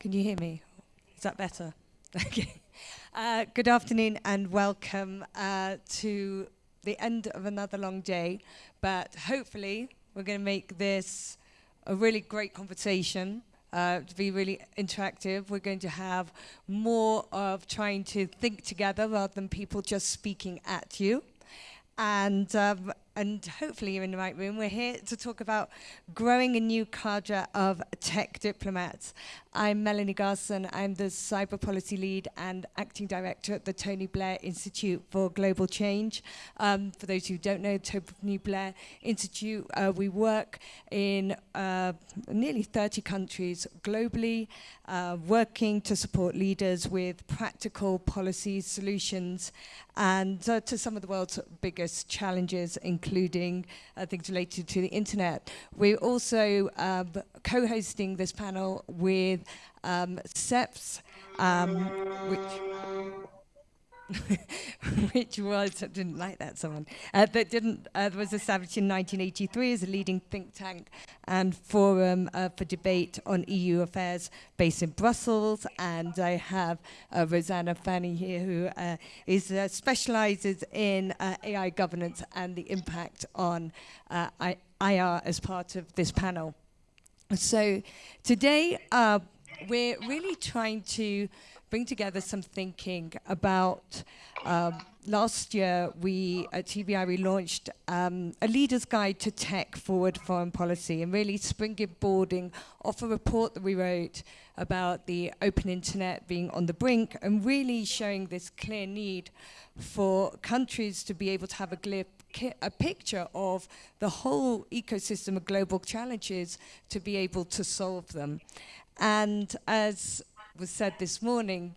Can you hear me? Is that better? Okay. Uh, good afternoon and welcome uh, to the end of another long day. But hopefully, we're going to make this a really great conversation. Uh, to be really interactive, we're going to have more of trying to think together rather than people just speaking at you. And um, and hopefully you're in the right room. We're here to talk about growing a new cadre of tech diplomats. I'm Melanie Garson. I'm the cyber policy lead and acting director at the Tony Blair Institute for Global Change. Um, for those who don't know, Tony Blair Institute, uh, we work in uh, nearly 30 countries globally, uh, working to support leaders with practical policy solutions and uh, to some of the world's biggest challenges, including uh, things related to the internet. We're also um, co-hosting this panel with um, CEPS, um, which which was, I didn't like that someone, uh, that didn't, uh, was established in 1983 as a leading think tank and forum uh, for debate on EU affairs based in Brussels. And I have uh, Rosanna Fanni here who uh, is, uh, specializes in AI governance and the impact on IR as part of this panel. So today, we're really trying to bring together some thinking about um, last year we at TBI we launched um, a leader's guide to tech forward foreign policy and really springboarding off a report that we wrote about the open internet being on the brink and really showing this clear need for countries to be able to have a a picture of the whole ecosystem of global challenges to be able to solve them. And as was said this morning,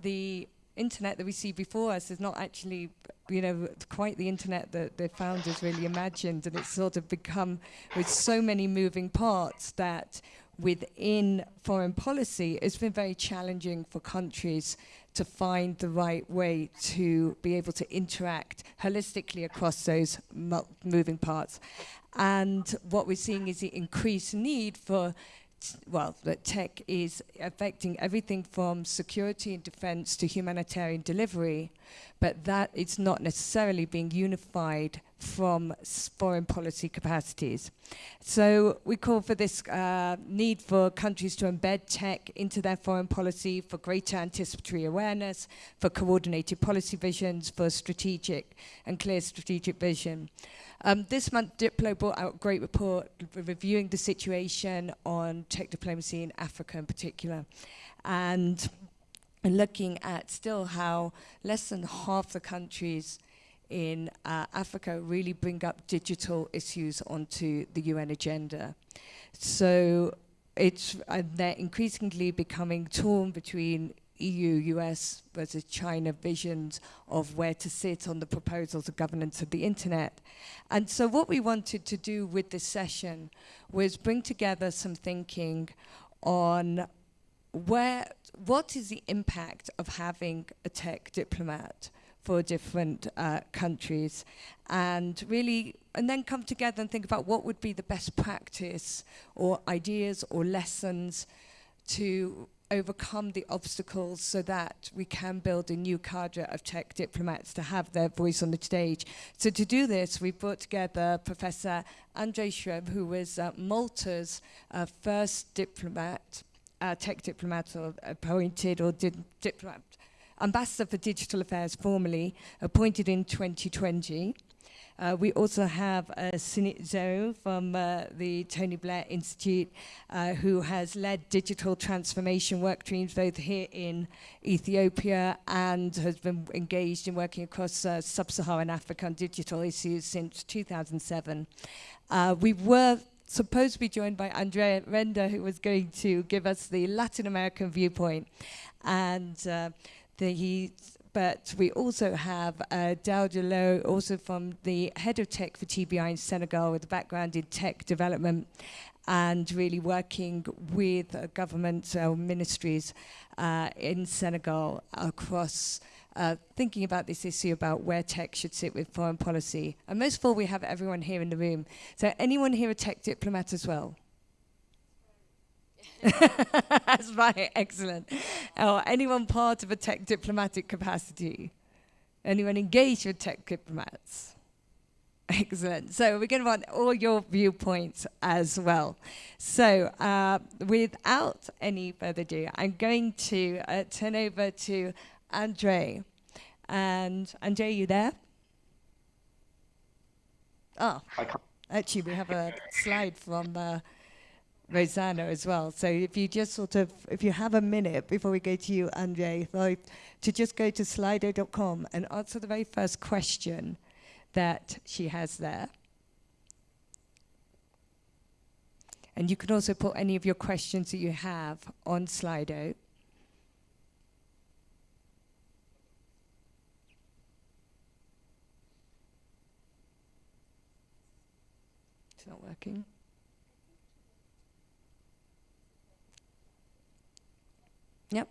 the internet that we see before us is not actually, you know, quite the internet that the founders really imagined. And it's sort of become, with so many moving parts, that within foreign policy, it's been very challenging for countries to find the right way to be able to interact holistically across those moving parts. And what we're seeing is the increased need for well, that tech is affecting everything from security and defense to humanitarian delivery, but that it's not necessarily being unified from foreign policy capacities. So we call for this uh, need for countries to embed tech into their foreign policy for greater anticipatory awareness, for coordinated policy visions, for strategic and clear strategic vision. Um, this month, Diplo brought out a great report reviewing the situation on tech diplomacy in Africa in particular. And looking at still how less than half the countries in uh, Africa really bring up digital issues onto the UN agenda. So it's uh, they're increasingly becoming torn between EU, US versus China visions of where to sit on the proposals of governance of the internet. And so what we wanted to do with this session was bring together some thinking on where, what is the impact of having a tech diplomat for different uh, countries and really and then come together and think about what would be the best practice or ideas or lessons to overcome the obstacles so that we can build a new cadre of tech diplomats to have their voice on the stage. So to do this, we brought together Professor Andre Xuereb, who was uh, Malta's uh, first diplomat, uh, tech diplomat or appointed or did diplomat, ambassador for digital affairs formally, appointed in 2020. Uh, we also have Sunit Zhou from uh, the Tony Blair Institute, uh, who has led digital transformation work streams both here in Ethiopia and has been engaged in working across uh, sub-Saharan Africa on digital issues since 2007. Uh, we were supposed to be joined by Andrea Renda, who was going to give us the Latin American viewpoint. And uh, the, he but we also have uh, Dauda also from the head of tech for TBI in Senegal with a background in tech development and really working with uh, government uh, ministries uh, in Senegal across uh, thinking about this issue about where tech should sit with foreign policy. And most of all, we have everyone here in the room. So anyone here a tech diplomat as well? That's right, excellent. Or anyone part of a tech diplomatic capacity? Anyone engaged with tech diplomats? Excellent. So we're going to want all your viewpoints as well. So uh, without any further ado, I'm going to uh, turn over to Andre. And Andre, you there? Oh, actually, we have a slide from uh, Rosanna as well. So if you just sort of, if you have a minute before we go to you, Andre, to just go to slido.com and answer the very first question that she has there. And you can also put any of your questions that you have on Slido. It's not working. Yep.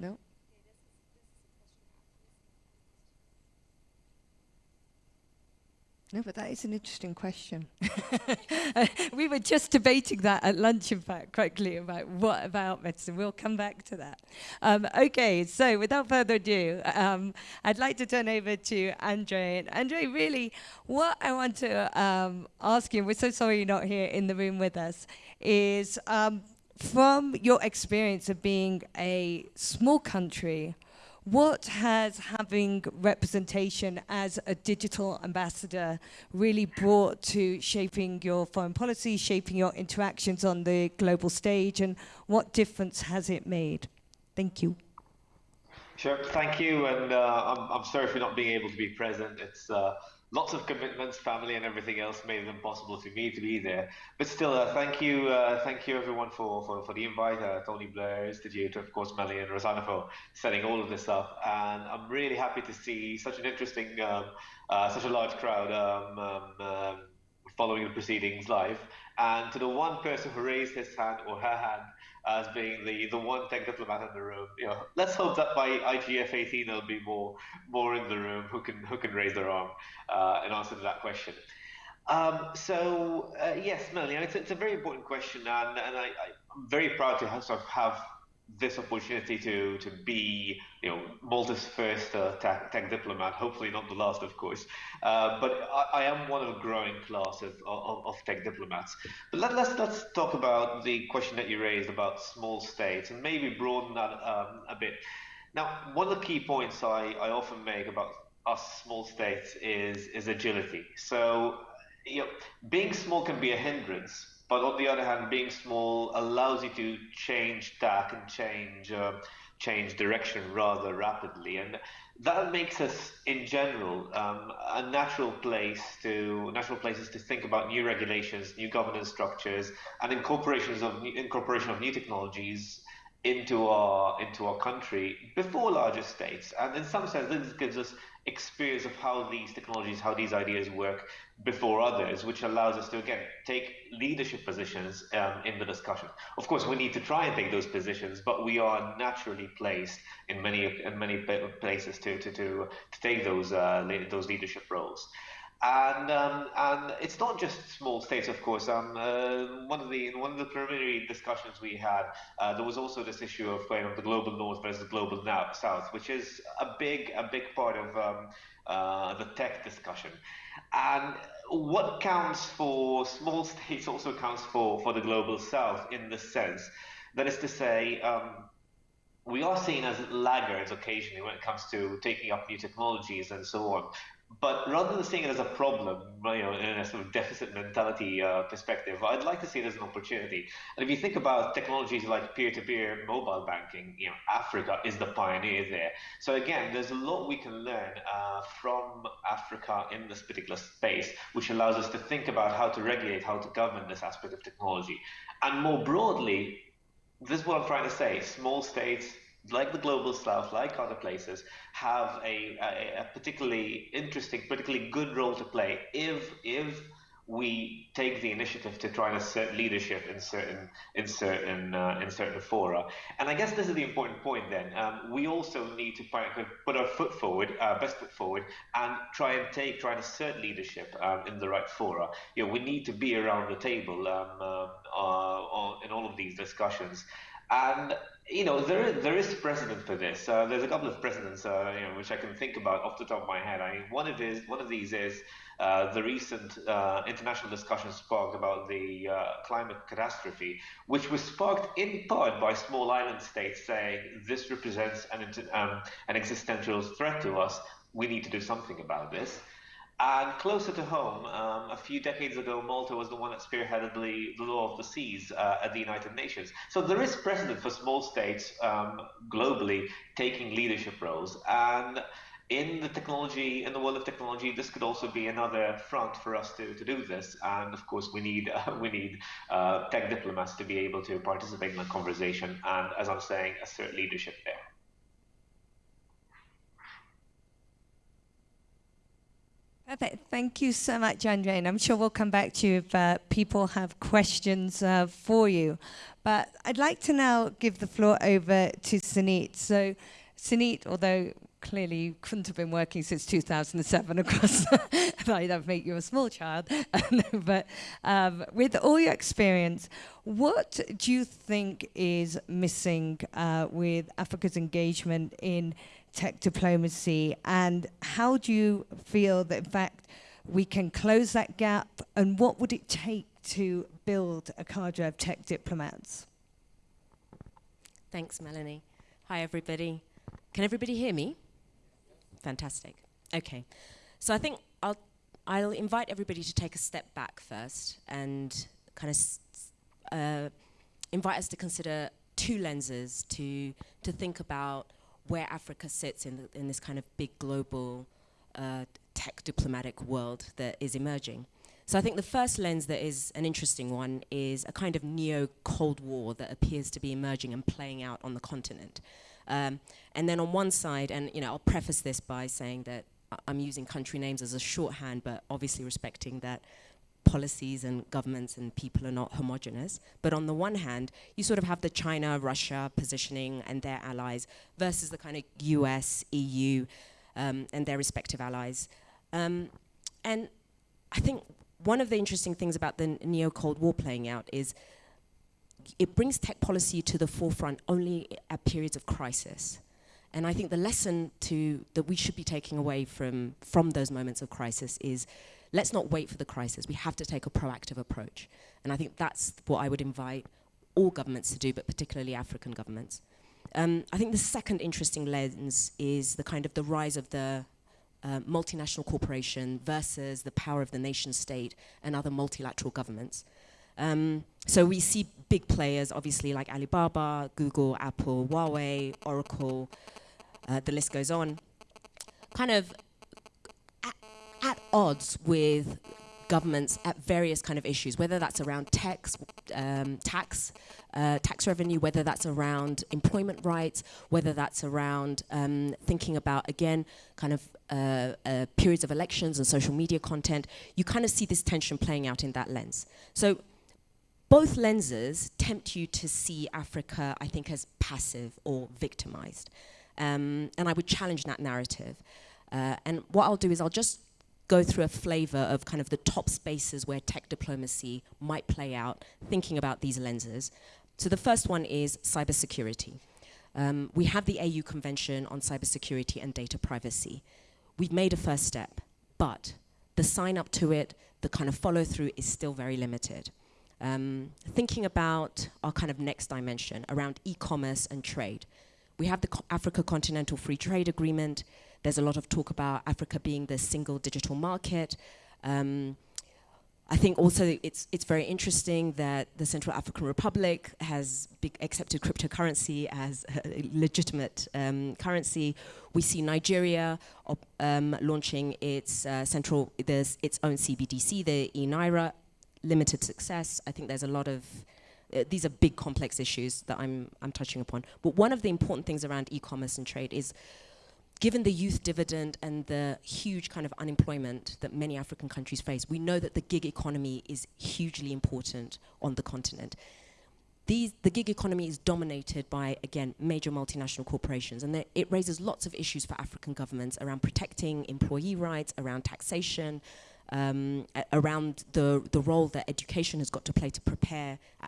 No? No, but that is an interesting question. we were just debating that at lunch, in fact, clear about what about medicine. We'll come back to that. Um, okay, so without further ado, um, I'd like to turn over to Andre. And Andre, really, what I want to um, ask you, we're so sorry you're not here in the room with us, is um, from your experience of being a small country, what has having representation as a digital ambassador really brought to shaping your foreign policy, shaping your interactions on the global stage, and what difference has it made? Thank you. Sure, thank you, and uh, I'm, I'm sorry for not being able to be present. It's uh, lots of commitments, family, and everything else made it impossible for me to be there. But still, uh, thank you, uh, thank you everyone for, for, for the invite. Uh, Tony Blair, Institute, of course, Melly and Rosanna for setting all of this up. And I'm really happy to see such an interesting, um, uh, such a large crowd um, um, um, following the proceedings live. And to the one person who raised his hand or her hand as being the, the one tech diplomat in the room. You know, let's hope that by IGF 18 there'll be more more in the room who can who can raise their arm uh, in answer to that question. Um, so uh, yes, Melanie, it's, it's a very important question, and, and I, am very proud to have, sort of have this opportunity to to be you know Malta's first uh, tech, tech, diplomat. Hopefully not the last, of course. Uh, but I, I, am one of a growing class of, of, of tech diplomats. But let, us let's, let's talk about the question that you raised about small states and maybe broaden that um, a bit. Now, one of the key points I, I often make about us small states is is agility. So you know, being small can be a hindrance but on the other hand, being small allows you to change tack and change uh, change direction rather rapidly, and that makes us, in general, um, a natural place to natural places to think about new regulations, new governance structures, and incorporations of incorporation of new technologies into our into our country before larger states. And in some sense, this gives us experience of how these technologies, how these ideas work before others, which allows us to again take leadership positions um, in the discussion. Of course, we need to try and take those positions, but we are naturally placed in many in many places to to to, to take those uh, those leadership roles. And um, and it's not just small states, of course. Um, uh, one of the one of the preliminary discussions we had, uh, there was also this issue of you know, the global north versus the global south, which is a big a big part of um, uh, the tech discussion. And what counts for small states also counts for for the global south in the sense that is to say. Um, we are seen as laggards occasionally when it comes to taking up new technologies and so on. But rather than seeing it as a problem, you know, in a sort of deficit mentality uh, perspective, I'd like to see it as an opportunity. And if you think about technologies like peer-to-peer mobile banking, you know, Africa is the pioneer there. So again, there's a lot we can learn uh, from Africa in this particular space, which allows us to think about how to regulate, how to govern this aspect of technology. And more broadly, this is what I'm trying to say: small states like the global south, like other places, have a, a, particularly interesting, particularly good role to play if if we take the initiative to try and assert leadership in certain in certain uh, in certain fora. And I guess this is the important point. Then um, we also need to put our foot forward, uh, best foot forward, and try and take try and assert leadership um, in the right fora. You know, we need to be around the table um, uh, uh in all of these discussions. And you know there is, there is precedent for this. Uh, there's a couple of precedents uh, you know, which I can think about off the top of my head. I mean, one of is one of these is uh, the recent uh, international discussion sparked about the uh, climate catastrophe, which was sparked in part by small island states saying this represents an um, an existential threat to us. We need to do something about this. And closer to home, um, a few decades ago, Malta was the one that spearheaded the, the law of the seas uh, at the United Nations. So there is precedent for small states um, globally taking leadership roles. And in the technology, in the world of technology, this could also be another front for us to, to do this. And of course, we need uh, we need uh, tech diplomats to be able to participate in the conversation and, as I'm saying, assert leadership there. Perfect. Thank you so much, Andre. And I'm sure we'll come back to you if uh, people have questions uh, for you. But I'd like to now give the floor over to Sunit. So, Sunit, although clearly you couldn't have been working since 2007 across that make you a small child but um, with all your experience what do you think is missing uh, with africa's engagement in tech diplomacy, and how do you feel that, in fact, we can close that gap, and what would it take to build a cadre of tech diplomats? Thanks, Melanie. Hi, everybody. Can everybody hear me? Fantastic. Okay. So I think I'll, I'll invite everybody to take a step back first and kind of uh, invite us to consider two lenses to, to think about where Africa sits in, the, in this kind of big global uh, tech diplomatic world that is emerging. So I think the first lens that is an interesting one is a kind of neo-Cold War that appears to be emerging and playing out on the continent. Um, and then on one side, and you know, I'll preface this by saying that I'm using country names as a shorthand, but obviously respecting that policies and governments and people are not homogenous. But on the one hand, you sort of have the China, Russia positioning and their allies versus the kind of US, EU, um, and their respective allies. Um, and I think one of the interesting things about the neo-Cold War playing out is it brings tech policy to the forefront only at periods of crisis. And I think the lesson to, that we should be taking away from, from those moments of crisis is let's not wait for the crisis. We have to take a proactive approach. And I think that's what I would invite all governments to do, but particularly African governments. Um, I think the second interesting lens is the kind of the rise of the uh, multinational corporation versus the power of the nation state and other multilateral governments. Um, so we see big players, obviously, like Alibaba, Google, Apple, Huawei, Oracle, uh, the list goes on, kind of odds with governments at various kind of issues, whether that's around tax, um, tax, uh, tax revenue, whether that's around employment rights, whether that's around um, thinking about, again, kind of uh, uh, periods of elections and social media content, you kind of see this tension playing out in that lens. So both lenses tempt you to see Africa, I think, as passive or victimized. Um, and I would challenge that narrative. Uh, and what I'll do is I'll just go through a flavor of kind of the top spaces where tech diplomacy might play out, thinking about these lenses. So the first one is cybersecurity. Um, we have the AU Convention on Cybersecurity and Data Privacy. We've made a first step, but the sign up to it, the kind of follow through is still very limited. Um, thinking about our kind of next dimension around e-commerce and trade. We have the Co Africa Continental Free Trade Agreement, there's a lot of talk about Africa being the single digital market. Um, I think also it's it's very interesting that the Central African Republic has accepted cryptocurrency as a legitimate um, currency. We see Nigeria um, launching its uh, central its own CBDC, the eNaira, limited success. I think there's a lot of uh, these are big complex issues that I'm I'm touching upon. But one of the important things around e-commerce and trade is given the youth dividend and the huge kind of unemployment that many African countries face, we know that the gig economy is hugely important on the continent. These, the gig economy is dominated by, again, major multinational corporations, and it raises lots of issues for African governments around protecting employee rights, around taxation, um, around the, the role that education has got to play to prepare uh,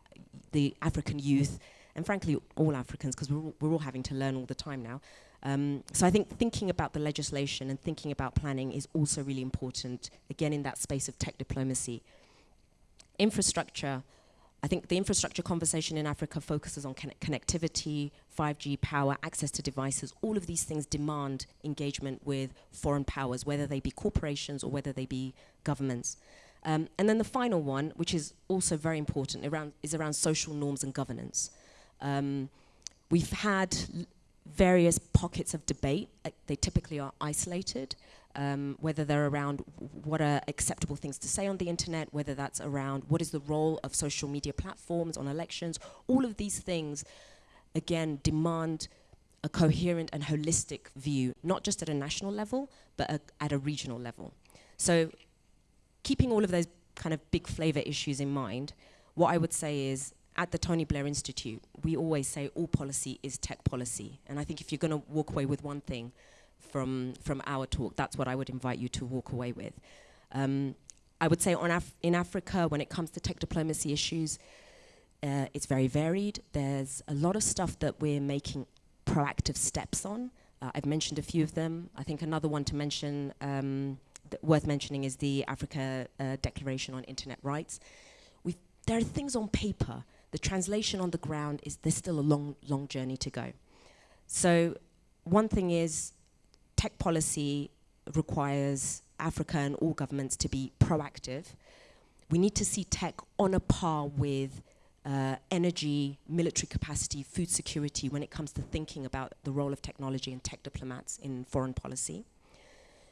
the African youth, and frankly, all Africans, because we're, we're all having to learn all the time now. Um, so I think thinking about the legislation and thinking about planning is also really important, again, in that space of tech diplomacy. Infrastructure, I think the infrastructure conversation in Africa focuses on connectivity, 5G power, access to devices. All of these things demand engagement with foreign powers, whether they be corporations or whether they be governments. Um, and then the final one, which is also very important, around, is around social norms and governance. Um, we've had various pockets of debate. Uh, they typically are isolated um, whether they're around what are acceptable things to say on the internet, whether that's around what is the role of social media platforms on elections. All of these things, again, demand a coherent and holistic view, not just at a national level, but a, at a regional level. So keeping all of those kind of big flavor issues in mind, what I would say is at the Tony Blair Institute, we always say all policy is tech policy. And I think if you're going to walk away with one thing, from, from our talk. That's what I would invite you to walk away with. Um, I would say on Af in Africa, when it comes to tech diplomacy issues, uh, it's very varied. There's a lot of stuff that we're making proactive steps on. Uh, I've mentioned a few of them. I think another one to mention, um, worth mentioning, is the Africa uh, Declaration on Internet Rights. We've, there are things on paper. The translation on the ground is there's still a long, long journey to go. So one thing is tech policy requires Africa and all governments to be proactive. We need to see tech on a par with uh, energy, military capacity, food security when it comes to thinking about the role of technology and tech diplomats in foreign policy.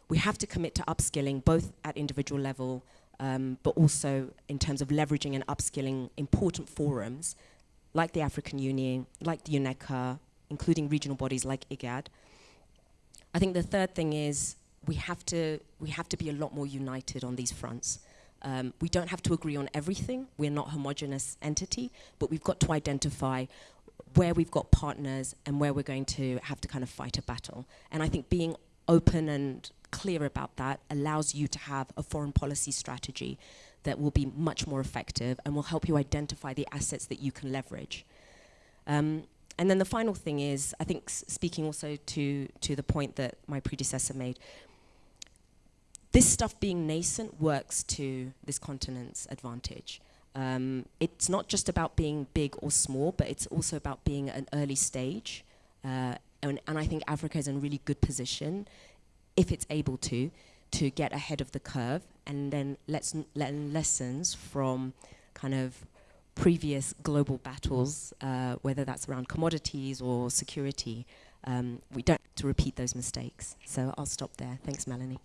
We have to commit to upskilling both at individual level um, but also in terms of leveraging and upskilling important forums like the African Union, like the UNECA, including regional bodies like IGAD, I think the third thing is we have to we have to be a lot more united on these fronts. Um, we don't have to agree on everything. We're not homogenous entity, but we've got to identify where we've got partners and where we're going to have to kind of fight a battle. And I think being open and clear about that allows you to have a foreign policy strategy that will be much more effective and will help you identify the assets that you can leverage. Um, and then the final thing is, I think speaking also to, to the point that my predecessor made, this stuff being nascent works to this continent's advantage. Um, it's not just about being big or small, but it's also about being an early stage. Uh, and, and, I think Africa is in a really good position, if it's able to, to get ahead of the curve and then let's learn lessons from kind of previous global battles, uh, whether that's around commodities or security, um, we don't have to repeat those mistakes. So I'll stop there. Thanks, Melanie.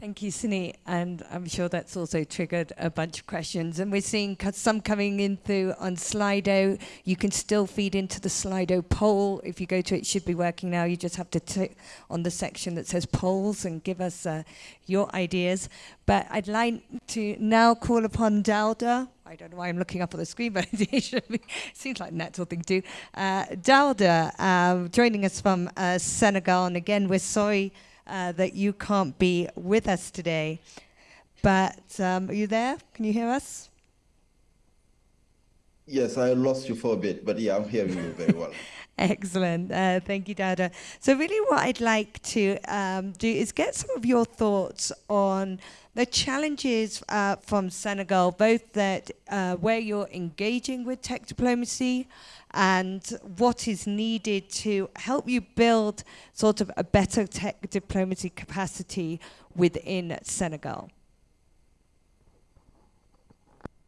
Thank you, Sini. And I'm sure that's also triggered a bunch of questions. And we're seeing some coming in through on Slido. You can still feed into the Slido poll. If you go to it, it should be working now. You just have to tick on the section that says polls and give us uh, your ideas. But I'd like to now call upon Dauda. I don't know why I'm looking up on the screen, but it be, seems like a natural thing to do. Uh, Dauda, uh, joining us from uh, Senegal. And again, we're sorry uh, that you can't be with us today. But um, are you there? Can you hear us? Yes, I lost you for a bit, but yeah, I'm hearing you very well. Excellent. Uh, thank you, Dada. So really what I'd like to um, do is get some of your thoughts on the challenges uh, from Senegal, both that uh, where you're engaging with tech diplomacy and what is needed to help you build sort of a better tech diplomacy capacity within Senegal.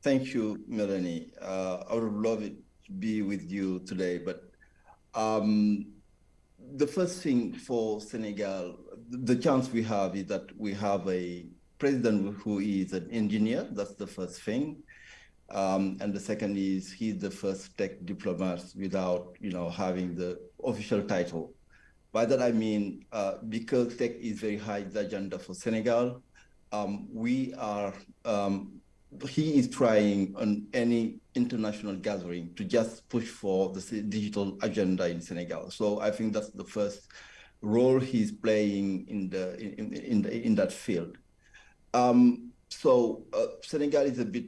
Thank you, Melanie. Uh, I would love to be with you today, but um, the first thing for Senegal, the chance we have is that we have a president who is an engineer. That's the first thing. Um, and the second is he's the first tech diplomat without, you know, having the official title. By that I mean, uh, because tech is very high the agenda for Senegal, um, we are, um, he is trying on any international gathering to just push for the digital agenda in Senegal. So I think that's the first role he's playing in the in in, the, in that field. Um, so uh, Senegal is a bit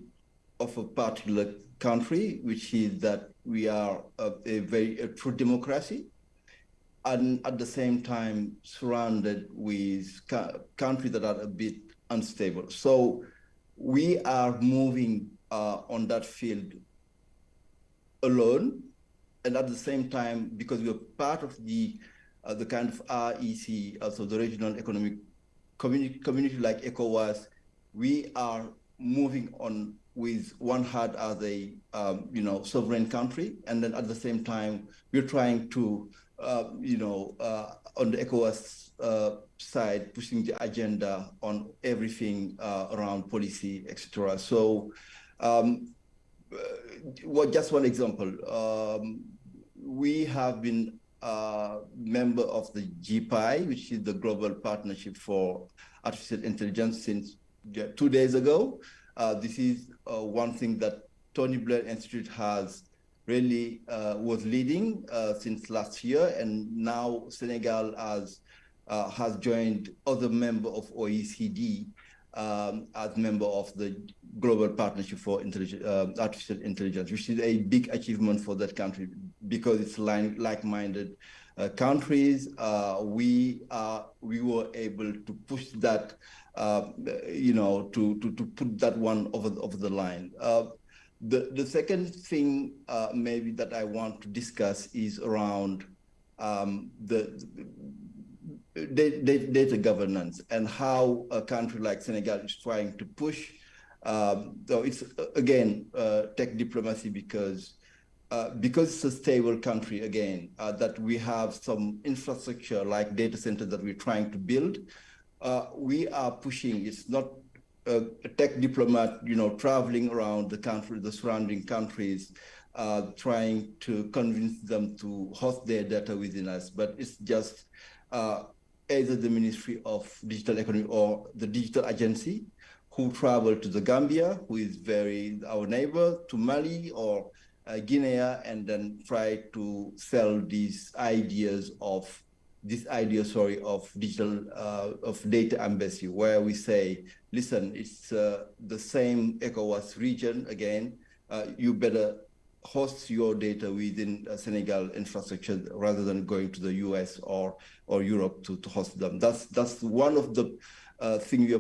of a particular country, which is that we are a, a very a true democracy, and at the same time surrounded with countries that are a bit unstable. So we are moving uh, on that field alone, and at the same time, because we are part of the uh, the kind of REC, also the regional economic community, community like ECOWAS, we are moving on with one heart as a um, you know sovereign country, and then at the same time we're trying to uh, you know uh, on the ECOWAS uh, side pushing the agenda on everything uh, around policy, etc. So, um, uh, well, just one example, um, we have been a member of the GPI, which is the Global Partnership for Artificial Intelligence, since two days ago. Uh, this is uh, one thing that Tony Blair Institute has really uh, was leading uh, since last year, and now Senegal has uh, has joined other member of OECD um, as member of the Global Partnership for Intelligence, uh, Artificial Intelligence, which is a big achievement for that country because it's like-minded uh, countries. Uh, we are we were able to push that, uh, you know, to, to to put that one over the, over the line. Uh, the the second thing maybe that I want to discuss is around um, the data governance and how a country like Senegal is trying to push. Um, so it's again uh, tech diplomacy because uh, because it's a stable country again uh, that we have some infrastructure like data centers that we're trying to build. Uh, we are pushing. It's not a, tech diplomat, you know, traveling around the country, the surrounding countries, uh, trying to convince them to host their data within us, but it's just uh, either the Ministry of Digital Economy or the Digital Agency who travel to the Gambia, who is very our neighbor, to Mali or uh, Guinea, and then try to sell these ideas of this idea, sorry, of digital uh, of data embassy, where we say, listen, it's uh, the same ECOWAS region again. Uh, you better host your data within Senegal infrastructure rather than going to the US or or Europe to, to host them. That's that's one of the uh, things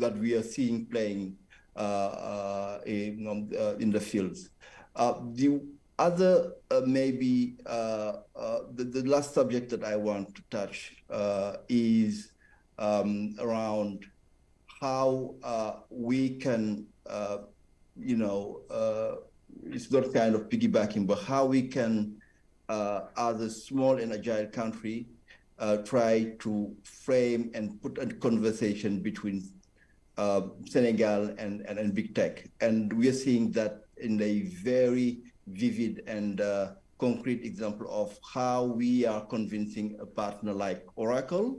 that we are seeing playing uh, uh, in um, uh, in the fields. Uh, the other uh, maybe the, the last subject that I want to touch is um, around how we can you know it's not kind of piggybacking, but how we can, uh, as a small and agile country, uh, try to frame and put a conversation between uh, Senegal and, and, and, big tech. And we are seeing that in a very vivid and uh, concrete example of how we are convincing a partner like Oracle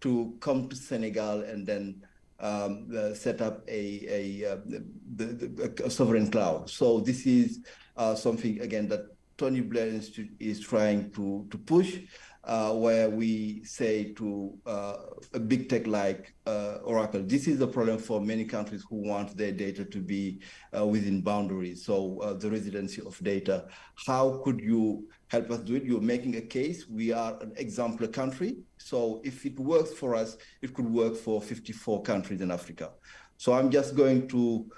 to come to Senegal and then um, uh, set up a, a, uh, the, a, sovereign cloud. So this is uh, something, again, that Tony Blair Institute is trying to, to push uh, where we say to uh, a big tech like uh, Oracle, this is a problem for many countries who want their data to be within boundaries. So the residency of data, how could you help us do it? You're making a case. We are an exemplar country. So if it works for us, it could work for 54 countries in Africa. So I'm just going to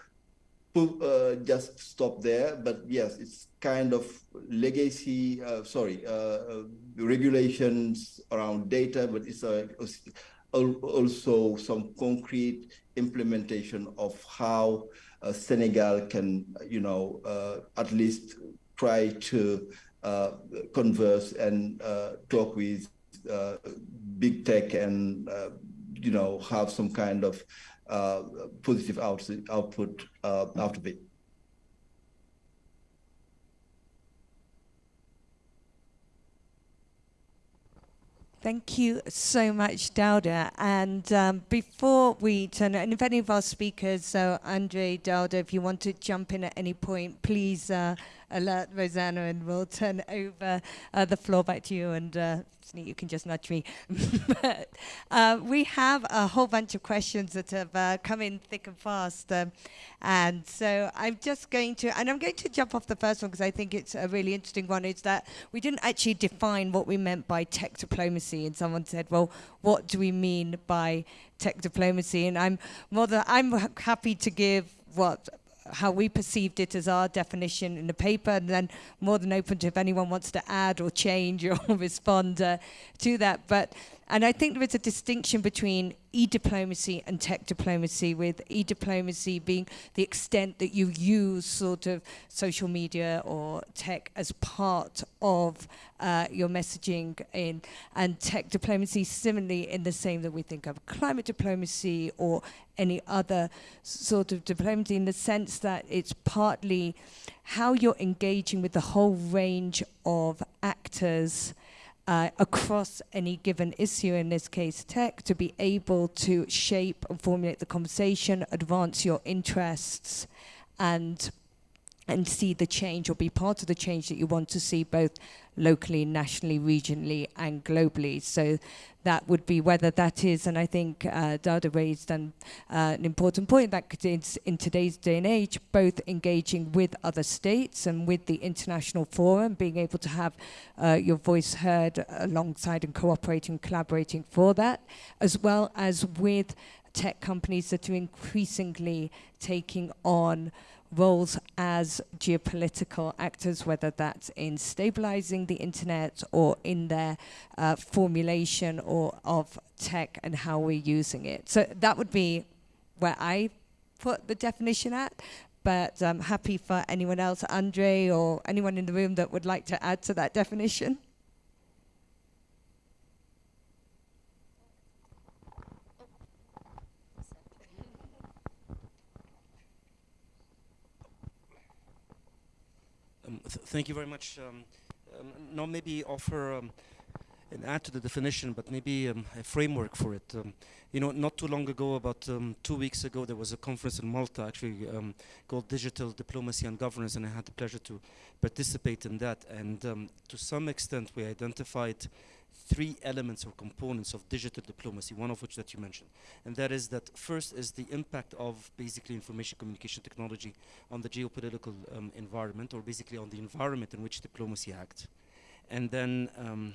uh, just stop there. But yes, it's kind of legacy, uh, sorry, uh, uh regulations around data, but it's a, also some concrete implementation of how uh, Senegal can, you know, uh, at least try to converse and talk with big tech and, you know, have some kind of uh, positive out output uh, out of it. Thank you so much, Dauda. And um, before we turn, and if any of our speakers, so Andre, Dauda, if you want to jump in at any point, please uh, alert Rosanna and we'll turn over uh, the floor back to you and uh, you can just nudge me. but uh, we have a whole bunch of questions that have uh, come in thick and fast. Um, and so I'm just going to, and I'm going to jump off the first one because I think it's a really interesting one, is that we didn't actually define what we meant by tech diplomacy. And someone said, well, what do we mean by tech diplomacy? And I'm more than, I'm happy to give what how we perceived it as our definition in the paper, and then more than open to if anyone wants to add or change or respond uh, to that. But and I think there is a distinction between e-diplomacy and tech diplomacy, with e-diplomacy being the extent that you use sort of social media or tech as part of uh, your messaging in, and tech diplomacy similarly in the same that we think of climate diplomacy or any other sort of diplomacy in the sense that it's partly how you're engaging with the whole range of actors uh, across any given issue, in this case tech, to be able to shape and formulate the conversation, advance your interests, and and see the change or be part of the change that you want to see both locally, nationally, regionally, and globally. So that would be whether that is, and I think uh, Dauda raised an, uh, an important point that is in today's day and age, both engaging with other states and with the international forum, being able to have uh, your voice heard alongside and cooperating, collaborating for that, as well as with tech companies that are increasingly taking on roles as geopolitical actors, whether that's in stabilizing the internet or in their uh, formulation or of tech and how we're using it. So that would be where I put the definition at. But I'm happy for anyone else, Andre or anyone in the room that would like to add to that definition. Th thank you very much. Um, um, now maybe offer um, an add to the definition, but maybe um, a framework for it. Um, you know, not too long ago, about um, two weeks ago, there was a conference in Malta actually called Digital Diplomacy and Governance, and I had the pleasure to participate in that. And to some extent, we identified three elements or components of digital diplomacy, one of which that you mentioned. And that is that first is the impact of basically information communication technology on the geopolitical um, environment or basically on the environment in which diplomacy acts. And then, um,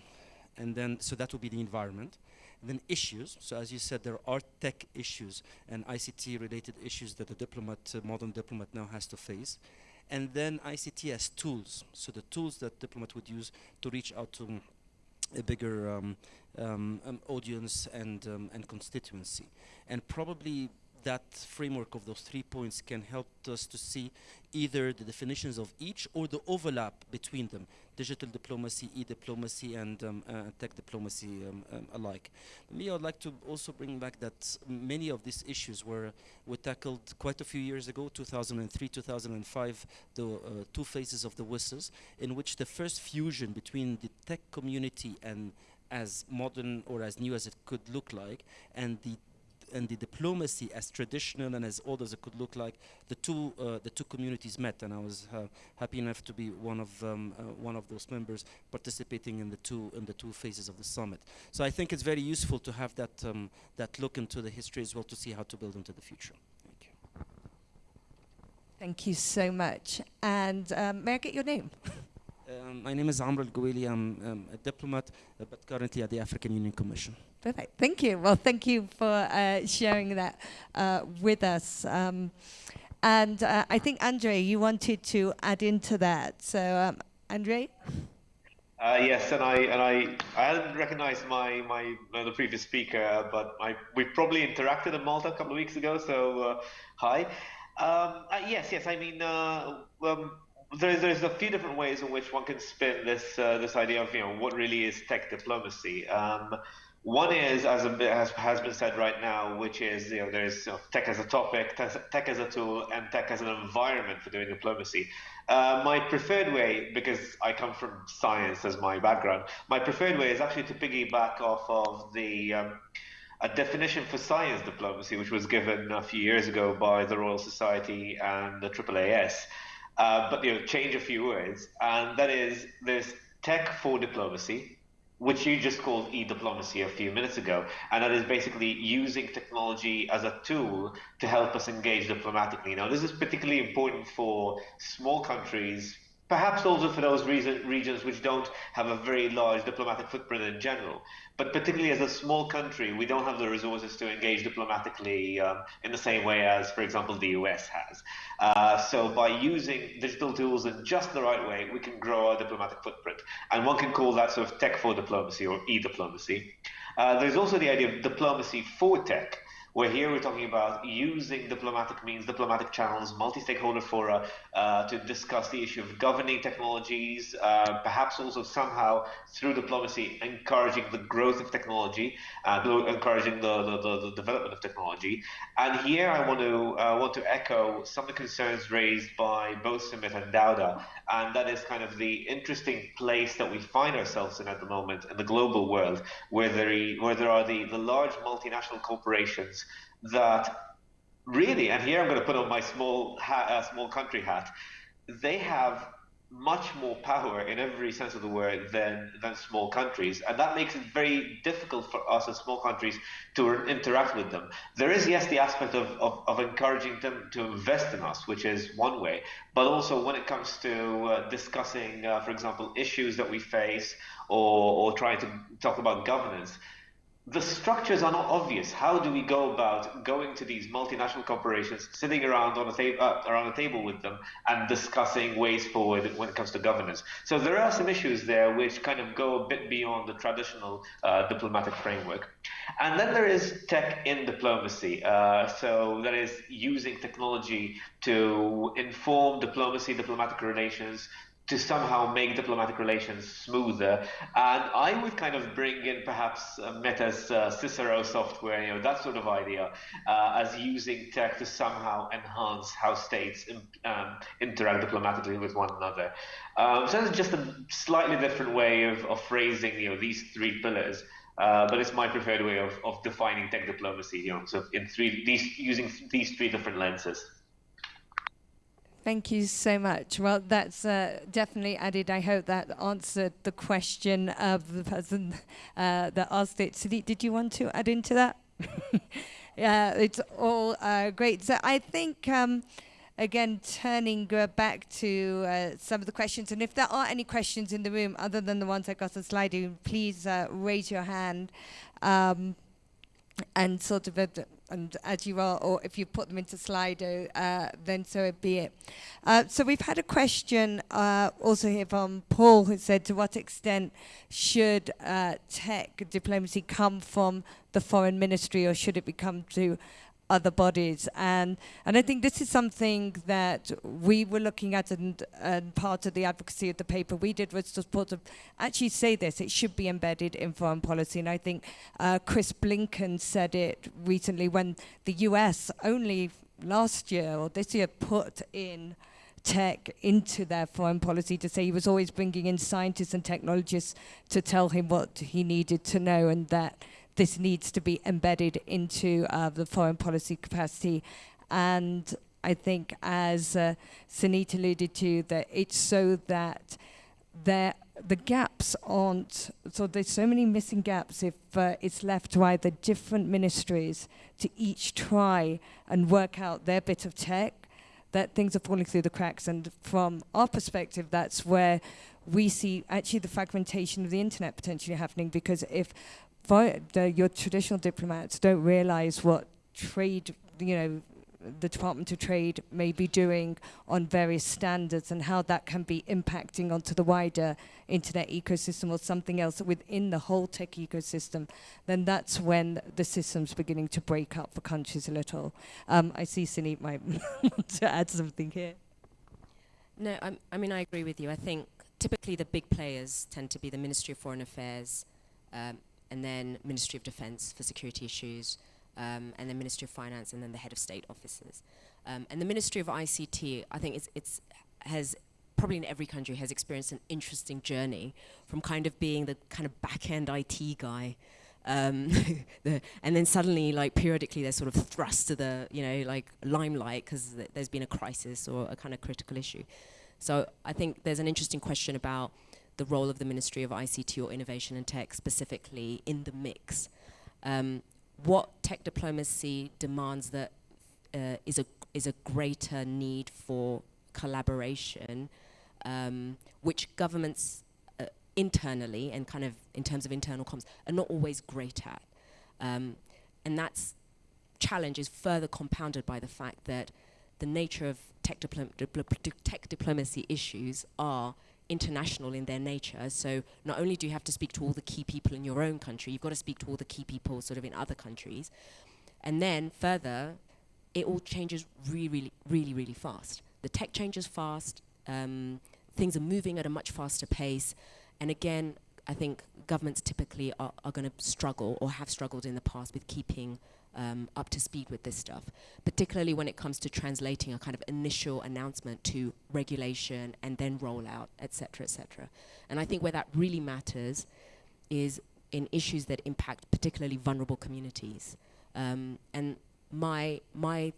and then, so that will be the environment. And then issues, so as you said, there are tech issues and ICT related issues that a diplomat, uh, modern diplomat now has to face. And then ICT as tools, so the tools that diplomat would use to reach out to a bigger um, um, um, audience and um, and constituency, and probably that framework of those three points can help us to see either the definitions of each or the overlap between them, digital diplomacy, e-diplomacy, and um, uh, tech diplomacy um, um, alike. Me, I'd like to also bring back that many of these issues were, were tackled quite a few years ago, 2003, 2005, the uh, two phases of the WSIS, in which the first fusion between the tech community and as modern or as new as it could look like, and the and the diplomacy as traditional and as old as it could look like, the two uh, the two communities met, and I was uh, happy enough to be one of um, uh, one of those members participating in the two in the two phases of the summit. So I think it's very useful to have that um, that look into the history as well to see how to build into the future. Thank you. Thank you so much. And um, may I get your name? Um, my name is Amr Al. I'm um, a diplomat, uh, but currently at the African Union Commission. Perfect. Thank you. Well, thank you for uh, sharing that uh, with us. Um, and uh, I think, Andre, you wanted to add into that. So, um, Andre? Uh, yes, and I and I I hadn't recognised my my uh, the previous speaker, but I we probably interacted in Malta a couple of weeks ago. So uh, hi, um, yes, yes. I mean, um, there's there's a few different ways in which one can spin this this idea of you know what really is tech diplomacy. One is, as has, has been said right now, which is you know there's you know, tech as a topic, tech as a tool, and tech as an environment for doing diplomacy. Uh, my preferred way, because I come from science as my background, my preferred way is actually to piggyback off of the um, a definition for science diplomacy, which was given a few years ago by the Royal Society and the AAAS. Uh, but you know, change a few words, and that is there's tech for diplomacy, which you just called e-diplomacy a few minutes ago, and that is basically using technology as a tool to help us engage diplomatically. Now, this is particularly important for small countries, perhaps also for those reason, regions which don't have a very large diplomatic footprint in general. But particularly as a small country, we don't have the resources to engage diplomatically um, in the same way as, for example, the US has. Uh, so by using digital tools in just the right way, we can grow our diplomatic footprint. And one can call that sort of tech for diplomacy or e-diplomacy. Uh, there's also the idea of diplomacy for tech where here we're talking about using diplomatic means, diplomatic channels, multi-stakeholder fora uh, to discuss the issue of governing technologies, uh, perhaps also somehow through diplomacy encouraging the growth of technology, uh, encouraging the, the, the, the, development of technology. And here I want to uh, want to echo some of the concerns raised by both Sunit and Dauda, and that is kind of the interesting place that we find ourselves in at the moment in the global world, where there, where there are the, the large multinational corporations that really, and here I'm going to put on my small hat, uh, small country hat, they have much more power in every sense of the word than than small countries, and that makes it very difficult for us as small countries to interact with them. There is yes the aspect of, of, of encouraging them to invest in us, which is one way, but also when it comes to uh, discussing, uh, for example, issues that we face or, or trying to talk about governance, the structures are not obvious. How do we go about going to these multinational corporations, sitting around on a table uh, around a table with them, and discussing ways forward when it comes to governance? So there are some issues there which kind of go a bit beyond the traditional uh, diplomatic framework. And then there is tech in diplomacy. Uh, so that is using technology to inform diplomacy, diplomatic relations, to somehow make diplomatic relations smoother. And I would kind of bring in perhaps uh, Meta's uh, Cicero software, you know, that sort of idea, uh, as using tech to somehow enhance how states um, interact diplomatically with one another. Um, so that's just a slightly different way of, of phrasing, you know, these three pillars. Uh, but it's my preferred way of, of defining tech diplomacy, you know, so in three, these, using these three different lenses. Thank you so much. Well, that's uh, definitely added. I hope that answered the question of the person uh, that asked it. Sadiq, did you want to add into that? yeah, it's all uh, great. So I think, um, again, turning uh, back to uh, some of the questions, and if there are any questions in the room other than the ones I got on Slido, please uh, raise your hand. Um, and sort of and as you are, or if you put them into Slido, uh, then so be it. Uh, so we've had a question uh, also here from Paul, who said, to what extent should uh, tech diplomacy come from the foreign ministry, or should it become to other bodies. And, and I think this is something that we were looking at and, and part of the advocacy of the paper we did was to sort of actually say this, it should be embedded in foreign policy. And I think uh, Chris Blinken said it recently when the US only last year or this year put in tech into their foreign policy to say he was always bringing in scientists and technologists to tell him what he needed to know and that this needs to be embedded into uh, the foreign policy capacity. And I think, as uh, alluded to, that it's so that there the gaps aren't so there's so many missing gaps if uh, it's left to either different ministries to each try and work out their bit of tech that things are falling through the cracks and from our perspective that's where we see actually the fragmentation of the internet potentially happening because if the, your traditional diplomats don't realize what trade, you know, the Department of Trade may be doing on various standards and how that can be impacting onto the wider internet ecosystem or something else within the whole tech ecosystem, then that's when the system's beginning to break up for countries a little. Um, I see Sunit might want to add something here. No, I'm, i mean, I agree with you. I think typically the big players tend to be the Ministry of Foreign Affairs, um, and then Ministry of Defence for security issues, um, and then Ministry of Finance, and then the head of state offices. Um, and the Ministry of ICT, I think it's, it's has probably in every country has experienced an interesting journey from kind of being the kind of back end IT guy. Um, the, and then suddenly, like periodically, they're sort of thrust to the, you know, like limelight because th there's been a crisis or a kind of critical issue. So I think there's an interesting question about the role of the Ministry of ICT or Innovation and Tech specifically in the mix. Um, what tech diplomacy demands that uh, is a is a greater need for collaboration, um, which governments uh, internally and kind of in terms of internal comms are not always great at, um, and that's challenge is further compounded by the fact that the nature of tech, diplom dipl tech diplomacy issues are international in their nature. So not only do you have to speak to all the key people in your own country, you've got to speak to all the key people sort of in other countries. And then further, it all changes really, really, really, really fast. The tech changes fast. Um, things are moving at a much faster pace. And again, I think governments typically are, are going to struggle or have struggled in the past with keeping um, up to speed with this stuff, particularly when it comes to translating a kind of initial announcement to regulation and then rollout, et cetera, et cetera. And I think where that really matters is in issues that impact particularly vulnerable communities. Um, and my, my,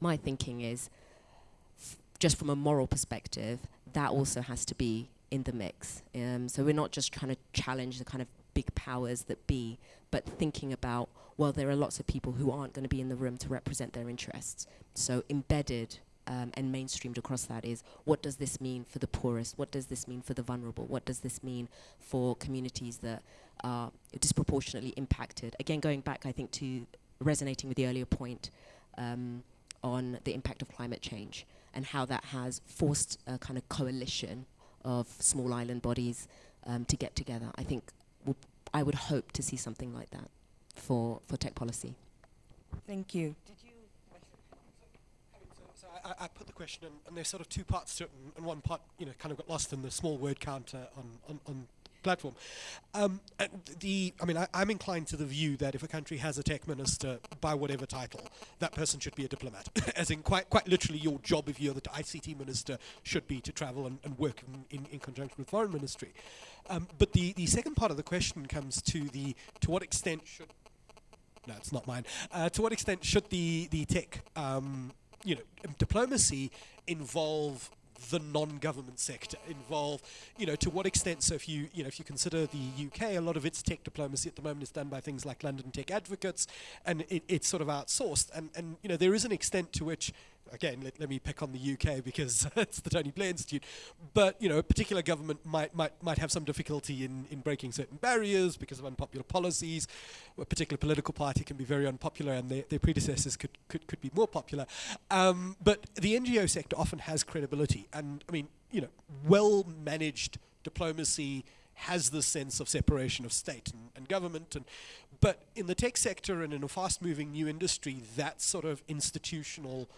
my thinking is, just from a moral perspective, that also has to be in the mix. Um, so we're not just trying to challenge the kind of big powers that be, but thinking about, well, there are lots of people who aren't going to be in the room to represent their interests. So embedded um, and mainstreamed across that is what does this mean for the poorest? What does this mean for the vulnerable? What does this mean for communities that are disproportionately impacted? Again, going back, I think, to resonating with the earlier point um, on the impact of climate change and how that has forced a kind of coalition of small island bodies um, to get together. I think I would hope to see something like that for, for tech policy. Thank you. Did you so I, I, put the question, and, and, there's sort of two parts to it, and, and, one part, you know, kind of got lost in the small word count on, on, on platform. Um, the, I mean, I, am inclined to the view that if a country has a tech minister by whatever title, that person should be a diplomat. As in, quite quite literally, your job if you're the ICT minister should be to travel and, and work in, in, in, conjunction with foreign ministry. Um, but the, the second part of the question comes to the to what extent should no, it's not mine. Uh, to what extent should the the tech um, you know diplomacy involve the non-government sector involved. You know, to what extent? So if you you know if you consider the UK, a lot of its tech diplomacy at the moment is done by things like London Tech Advocates, and it, it's sort of outsourced. And and you know there is an extent to which again, let, let me pick on the UK because it's the Tony Blair Institute. But you know, a particular government might might might have some difficulty in in breaking certain barriers because of unpopular policies. A particular political party can be very unpopular, and their, their predecessors could could could be more popular. Um, but the NGO sector often has credibility, and I mean, you know, well managed diplomacy has this sense of separation of state and, and, government. And, but in the tech sector and in a fast moving new industry, that sort of institutional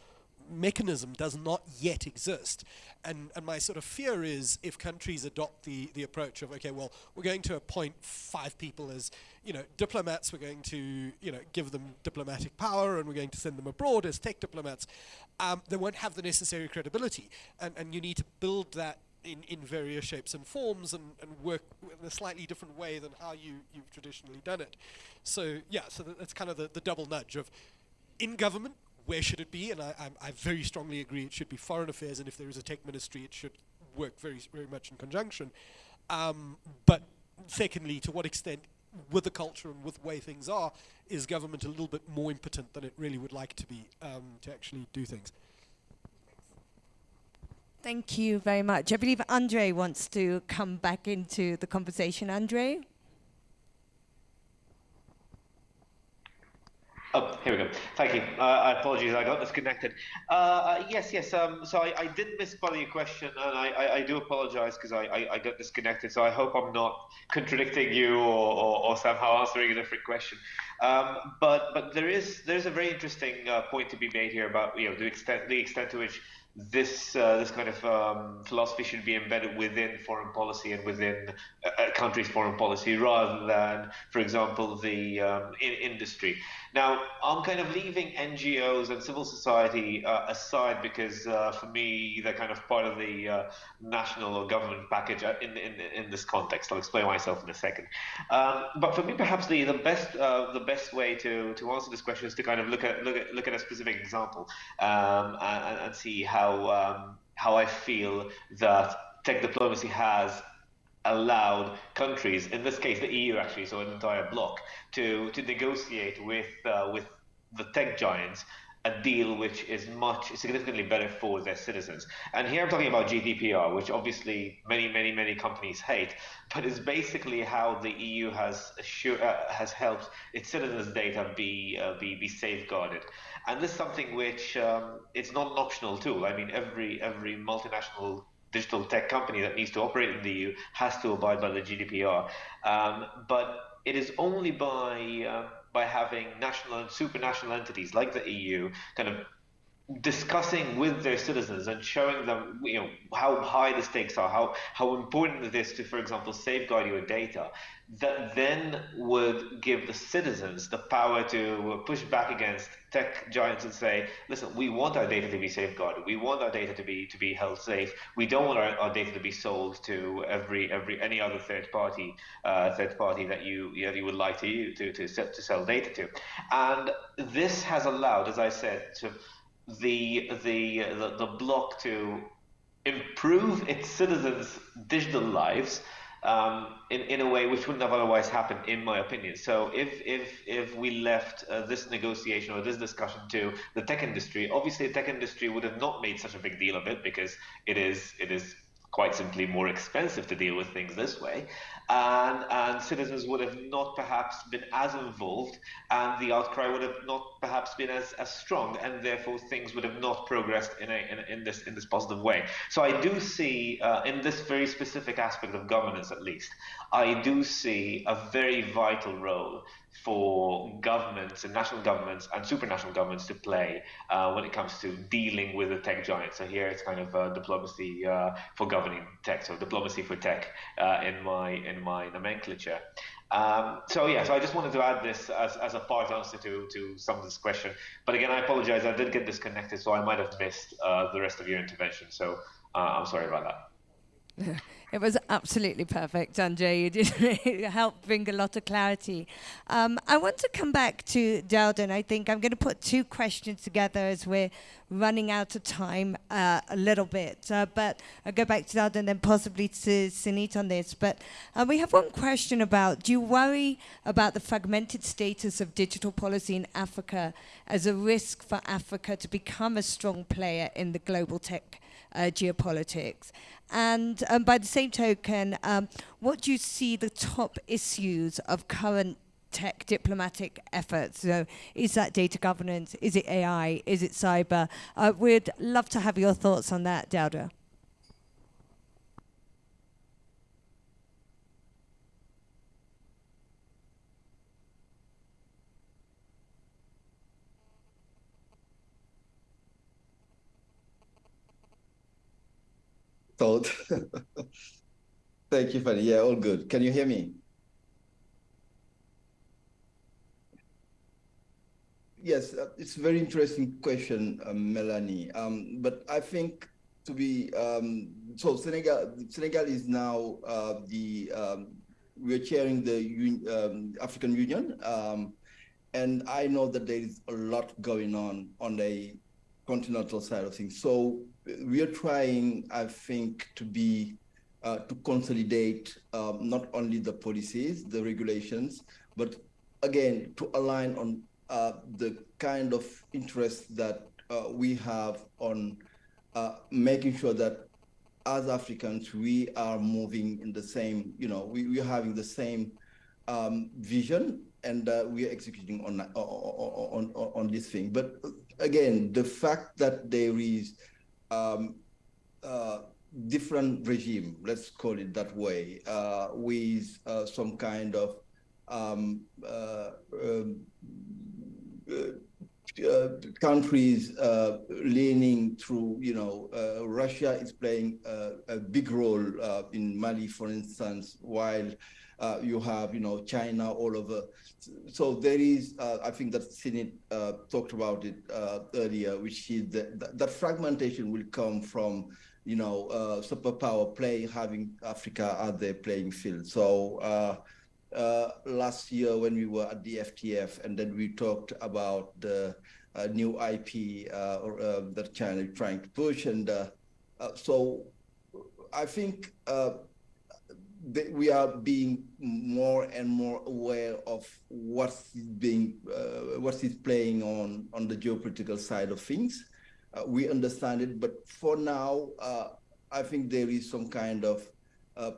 mechanism does not yet exist. And, and my sort of fear is if countries adopt the, the approach of, okay, well, we're going to appoint five people as, you know, diplomats, we're going to, you know, give them diplomatic power and we're going to send them abroad as tech diplomats, um, they won't have the necessary credibility. And, and you need to build that in, in various shapes and forms and, and work in a slightly different way than how you, you've traditionally done it. So, yeah, so that's kind of the, the double nudge of in government, where should it be? And I, I, I, very strongly agree it should be foreign affairs, and if there is a tech ministry, it should work very, very much in conjunction. Um, but secondly, to what extent, with the culture and with the way things are, is government a little bit more impotent than it really would like to be um, to actually do things? Thank you very much. I believe Andre wants to come back into the conversation. Andre? Oh, here we go. Thank you. Uh, I apologize, I got disconnected. Uh, uh, yes, yes. Um, so I, I, did miss part of your question, and I, I, I do apologize because I, I, got disconnected. So I hope I'm not contradicting you or, or, or somehow answering a different question. Um, but but there is there's a very interesting uh, point to be made here about you know the extent the extent to which this uh, this kind of um, philosophy should be embedded within foreign policy and within a, a country's foreign policy rather than, for example, the um, in industry. Now, I'm kind of leaving NGOs and civil society uh, aside because uh, for me they're kind of part of the uh, national or government package uh, in, in in this context. I'll explain myself in a second. Um, but for me, perhaps the the best uh, the best way to to answer this question is to kind of look at look at look at a specific example um, and, and see how how um, how I feel that tech diplomacy has allowed countries, in this case the EU actually, so an entire bloc, to to negotiate with uh, with the tech giants a deal which is much significantly better for their citizens. And here I'm talking about GDPR, which obviously many, many, many companies hate, but is basically how the EU has assure, uh, has helped its citizens' data be uh, be be safeguarded. And this is something which um, it's not an optional tool. I mean, every every multinational digital tech company that needs to operate in the EU has to abide by the GDPR. Um, but it is only by uh, by having national and supranational entities like the EU kind of discussing with their citizens and showing them you know how high the stakes are how how important it is to for example safeguard your data that then would give the citizens the power to push back against tech giants and say listen we want our data to be safeguarded. We want our data to be to be held safe. We don't want our, our data to be sold to every every any other third party uh, third party that you you, know, you would like to to to, to sell data to. And this has allowed as i said to the the the, the to improve its citizens' digital lives um, in, in a way which wouldn't have otherwise happened, in my opinion. So if if if we left uh, this negotiation or this discussion to the tech industry, obviously the tech industry would have not made such a big deal of it because it is it is quite simply more expensive to deal with things this way. And, and citizens would have not perhaps been as involved, and the outcry would have not perhaps been as, as strong, and therefore things would have not progressed in, a, in, in this, in this positive way. So I do see, uh, in this very specific aspect of governance at least, I do see a very vital role for governments and national governments and supranational governments to play uh, when it comes to dealing with the tech giants. So here it's kind of uh, diplomacy uh, for governing tech, so diplomacy for tech uh, in my in my nomenclature. Um, so yeah, so I just wanted to add this as, as a part answer to, to some of this question. But again, I apologize, I did get disconnected, so I might have missed uh, the rest of your intervention. So uh, I'm sorry about that. It was absolutely perfect, Andre. You did help bring a lot of clarity. Um, I want to come back to Dawda. I think I'm going to put two questions together as we're running out of time uh, a little bit. Uh, but I'll go back to Dawda and then possibly to Sunit on this. But uh, we have one question about, do you worry about the fragmented status of digital policy in Africa as a risk for Africa to become a strong player in the global tech uh, geopolitics? And um, by the same token, um, what do you see the top issues of current tech diplomatic efforts? So, is that data governance? Is it AI? Is it cyber? Uh, we'd love to have your thoughts on that, Dawda. Thought. Thank you, Fanni. Yeah, all good. Can you hear me? Yes, uh, it's a very interesting question, um, Melanie. Um, but I think to be um, so Senegal, Senegal is now uh, the um, we're chairing the um, African Union, um, and I know that there is a lot going on on the continental side of things. So we are trying, I think, to be uh, to consolidate um, not only the policies, the regulations, but again to align on uh, the kind of interest that uh, we have on uh, making sure that as Africans we are moving in the same, you know, we, we are having the same um, vision and uh, we are executing on, on, on, on this thing. But again, the fact that there is um, uh, different regime, let's call it that way, uh, with uh, some kind of um, uh, um uh, uh, countries leaning through, you know, Russia is playing a big role in Mali, for instance, while uh, you have, you know, China all over. So there is, uh, I think that Sunit talked about it earlier, which is that, that fragmentation will come from, you know, superpower playing, having Africa at their playing field. So uh, last year when we were at the FTF, and then we talked about the uh, new IP uh, or, uh, that China is trying to push. And uh, so I think we are being more and more aware of what's being, what is playing on, on the geopolitical side of things. we understand it, but for now, I think there is some kind of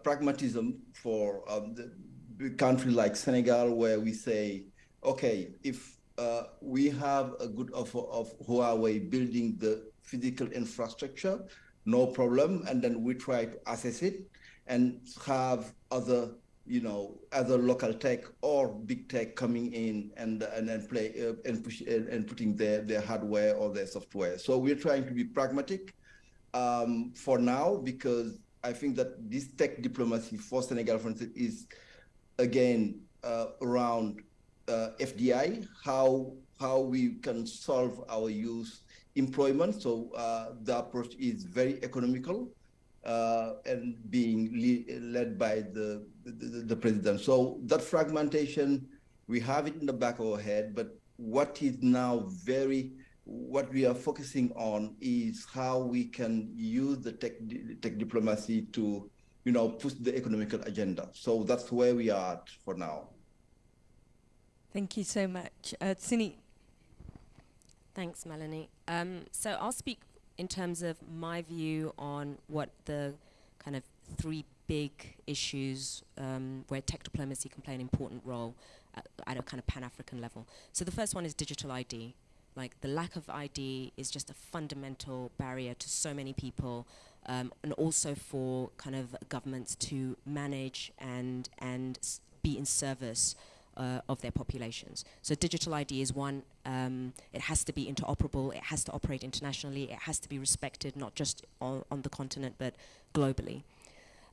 pragmatism for um, the, country like Senegal, where we say, okay, if uh, we have a good offer of Huawei building the physical infrastructure, no problem, and then we try to assess it and have other, you know, other local tech or big tech coming in and and then play uh, and push and, and, putting their their hardware or their software. So we're trying to be pragmatic um, for now because I think that this tech diplomacy for Senegal, for instance, is again uh, around uh, FDI, how how we can solve our youth employment. So uh, the approach is very economical and being le led by the, the, the president. So that fragmentation, we have it in the back of our head. But what is now very what we are focusing on is how we can use the tech, tech diplomacy to you know, push the economical agenda. So that's where we are at for now. Thank you so much. Uh, Sini. Thanks, Melanie. Um, so I'll speak in terms of my view on what the kind of three big issues um, where tech diplomacy can play an important role at, at a kind of pan-African level. So the first one is digital ID. Like the lack of ID is just a fundamental barrier to so many people um, and also for kind of governments to manage and and be in service uh, of their populations. So digital ID is one. Um, it has to be interoperable. It has to operate internationally. It has to be respected not just on, on the continent but globally.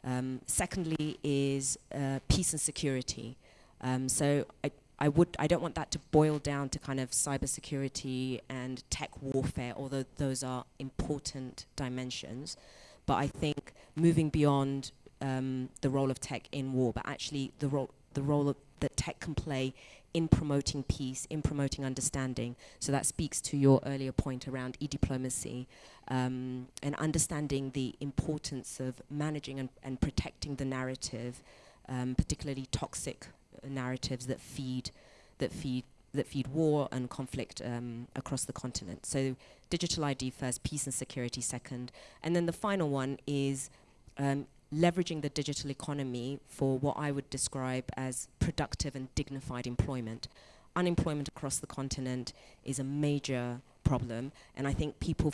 Um, secondly is uh, peace and security. Um, so I, I would I don't want that to boil down to kind of cybersecurity and tech warfare, although those are important dimensions. But I think moving beyond um, the role of tech in war, but actually the role the role of, that tech can play in promoting peace, in promoting understanding. So that speaks to your earlier point around e-diplomacy um, and understanding the importance of managing and, and protecting the narrative, um, particularly toxic narratives that feed that feed that feed war and conflict um, across the continent. So digital ID first, peace and security second. And then the final one is um, leveraging the digital economy for what I would describe as productive and dignified employment. Unemployment across the continent is a major problem, and I think people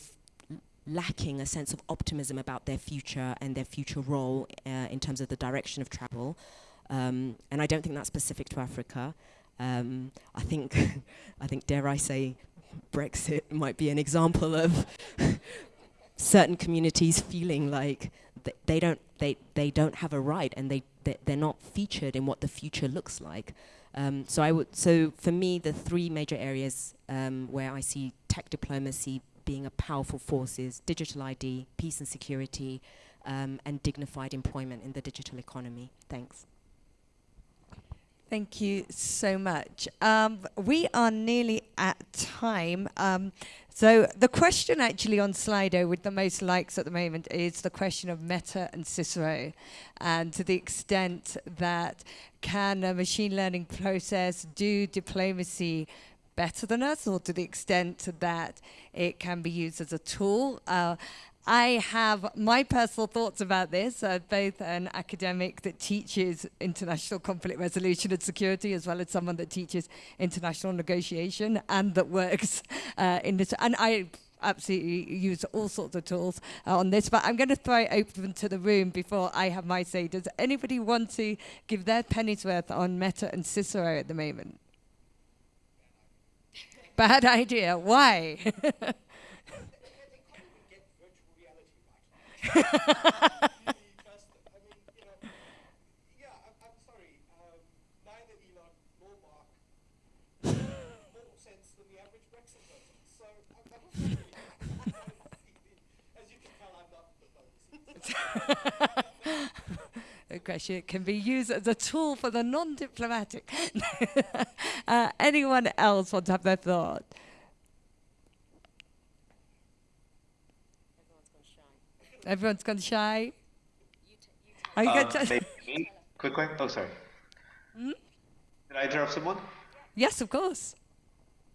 lacking a sense of optimism about their future and their future role uh, in terms of the direction of travel. Um, and I don't think that's specific to Africa. Um, I think, I think, dare I say, Brexit might be an example of certain communities feeling like th they don't they they don't have a right and they, they they're not featured in what the future looks like. Um, so I would so for me the three major areas um, where I see tech diplomacy being a powerful force is digital ID, peace and security, um, and dignified employment in the digital economy. Thanks. Thank you so much. Um, we are nearly at time. Um, so the question actually on Slido with the most likes at the moment is the question of Meta and Cicero. And to the extent that can a machine learning process do diplomacy better than us or to the extent that it can be used as a tool. Uh, I have my personal thoughts about this, uh, both an academic that teaches international conflict resolution and security, as well as someone that teaches international negotiation and that works uh, in this. And I absolutely use all sorts of tools uh, on this, but I'm going to throw it open to the room before I have my say. Does anybody want to give their penny's worth on Meta and Cicero at the moment? Bad idea. Why? the question can be used as a tool for the non-diplomatic. uh, anyone else want to have their thought? Everyone's gone shy. Are you Uh, going to? maybe me? Quick, quick. Oh, sorry. Hmm? Did I interrupt someone? Yes, of course.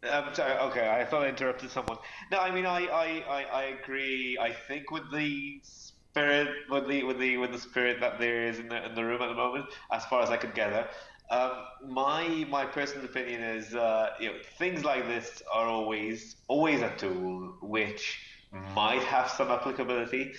I'm sorry. Okay, I thought I interrupted someone. No, I mean, I, I, I, I agree. I think with the spirit, with the, with the, with the spirit that there is in the in the room at the moment, as far as I could gather. Um, my my personal opinion is, uh, you know, things like this are always always a tool which might have some applicability.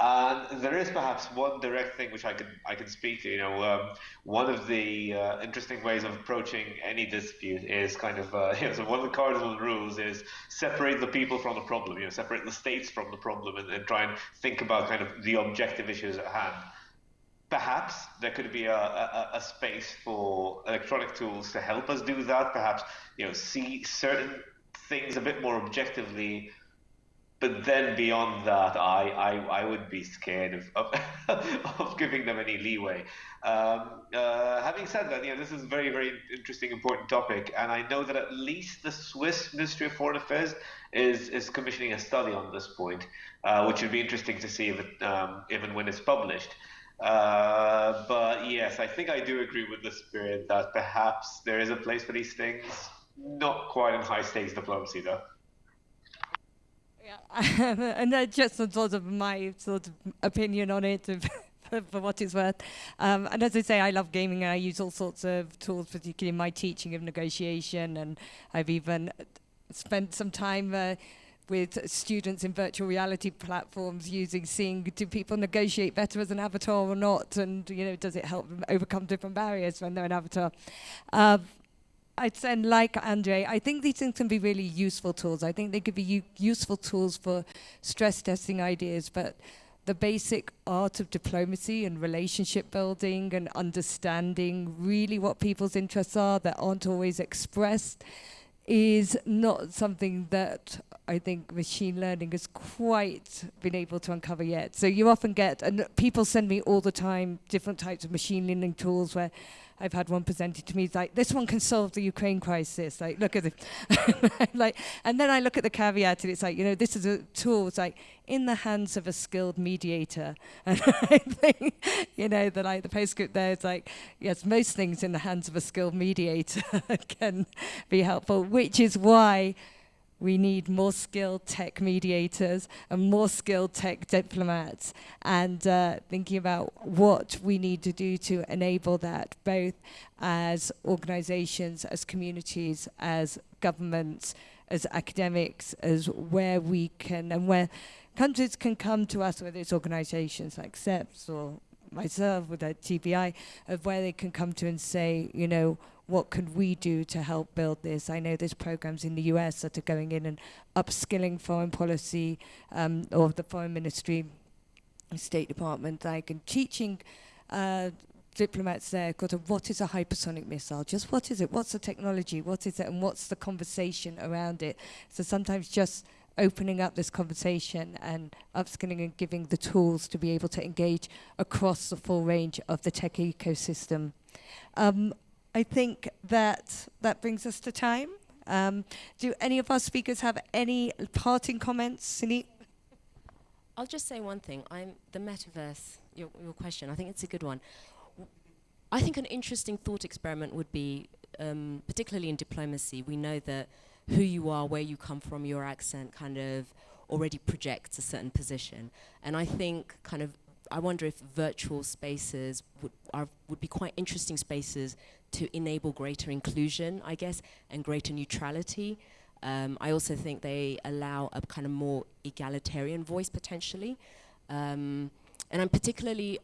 And there is perhaps one direct thing which I can I can speak to. You know, um, one of the uh, interesting ways of approaching any dispute is kind of uh, you know, so one of the cardinal rules is separate the people from the problem. You know, separate the states from the problem, and, and try and think about kind of the objective issues at hand. Perhaps there could be a, a, a space for electronic tools to help us do that. Perhaps you know see certain things a bit more objectively but then beyond that, I, I, I would be scared of, of, of giving them any leeway. Um, uh, having said that, you know, this is a very, very interesting, important topic, and I know that at least the Swiss Ministry of Foreign Affairs is, is commissioning a study on this point, uh, which would be interesting to see if it, um, even when it's published. Uh, but yes, I think I do agree with the spirit that perhaps there is a place for these things, not quite in high stakes diplomacy, though. Yeah, and that's just sort of my sort of opinion on it. for, what it's worth. Um, and as I say, I love gaming and I use all sorts of tools, particularly in my teaching of negotiation. And I've even spent some time uh, with students in virtual reality platforms using seeing do people negotiate better as an avatar or not and you know does it help them overcome different barriers when they're an avatar uh, I'd say, like Andre, I think these things can be really useful tools. I think they could be useful tools for stress testing ideas, but the basic art of diplomacy and relationship building and understanding really what people's interests are that aren't always expressed is not something that I think machine learning has quite been able to uncover yet. So you often get, and people send me all the time different types of machine learning tools where I've had one presented to me. It's like this one can solve the Ukraine crisis. Like look at it, like, and then I look at the caveat, and it's like you know this is a tool. It's like in the hands of a skilled mediator, and I think you know the like the postscript there is like yes, most things in the hands of a skilled mediator can be helpful, which is why we need more skilled tech mediators and more skilled tech diplomats and uh, thinking about what we need to do to enable that both as organizations as communities as governments as academics as where we can and where countries can come to us whether it's organizations like CEPS or myself with that TBI of where they can come to and say you know what could we do to help build this? I know there's programs in the US that are going in and upskilling foreign policy um, or the foreign ministry, State Department, like and teaching uh, diplomats there got what is a hypersonic missile, just what is it, what's the technology, what is it, and what's the conversation around it. So sometimes just opening up this conversation and upskilling and giving the tools to be able to engage across the full range of the tech ecosystem. Um, I think that that brings us to time. Um, do any of our speakers have any parting comments, Sunit? I'll just say one thing. I'm the metaverse. Your, your question. I think it's a good one. I think an interesting thought experiment would be, um, particularly in diplomacy, we know that who you are, where you come from, your accent kind of already projects a certain position. And I think kind of I wonder if virtual spaces would, are, would be quite interesting spaces to enable greater inclusion, I guess, and greater neutrality. Um, I also think they allow a kind of more egalitarian voice potentially. Um, and I'm particularly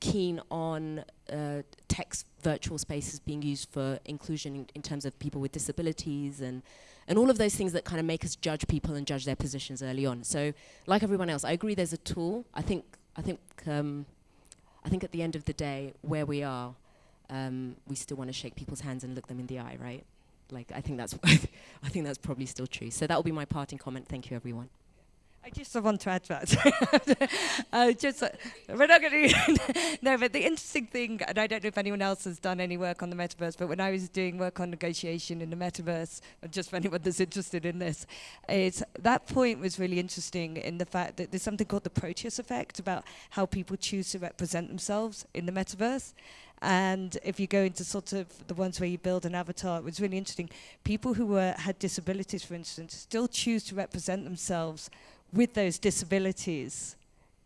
keen on uh, text virtual spaces being used for inclusion in, in terms of people with disabilities and and all of those things that kind of make us judge people and judge their positions early on. So, like everyone else, I agree. There's a tool. I think. I think. Um, I think at the end of the day, where we are, um, we still want to shake people's hands and look them in the eye, right? Like I think that's. I think that's probably still true. So that will be my parting comment. Thank you, everyone. I just want to add that. uh, just uh, we're not going to. no, but the interesting thing, and I don't know if anyone else has done any work on the metaverse, but when I was doing work on negotiation in the metaverse, just for anyone that's interested in this, is that point was really interesting in the fact that there's something called the Proteus effect about how people choose to represent themselves in the metaverse. And if you go into sort of the ones where you build an avatar, it was really interesting. People who were had disabilities, for instance, still choose to represent themselves with those disabilities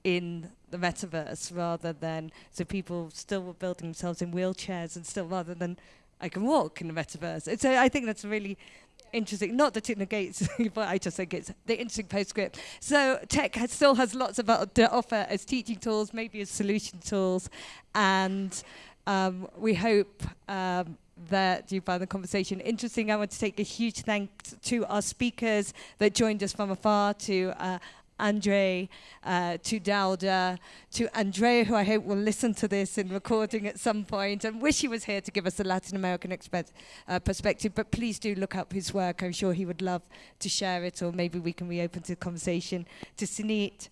in the metaverse rather than so people still were building themselves in wheelchairs and still rather than I can walk in the metaverse. So I think that's really interesting. Not that it negates, but I just think it's the interesting postscript. So tech has, still has lots of uh, to offer as teaching tools, maybe as solution tools, and um, we hope um, that you found the conversation interesting. I want to take a huge thanks to our speakers that joined us from afar, to uh, Andre, uh, to Dauda, to Andrea, who I hope will listen to this in recording at some point, and wish he was here to give us a Latin American uh, perspective. But please do look up his work. I'm sure he would love to share it, or maybe we can reopen the conversation. To Sunit,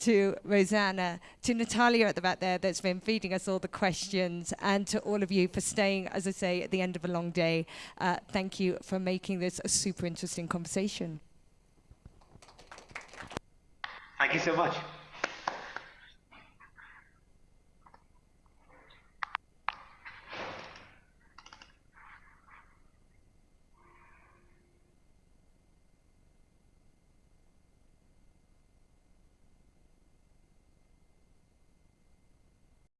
to Rosanna, to Natalia at the back there that's been feeding us all the questions, and to all of you for staying, as I say, at the end of a long day. Uh, thank you for making this a super interesting conversation. Thank you so much.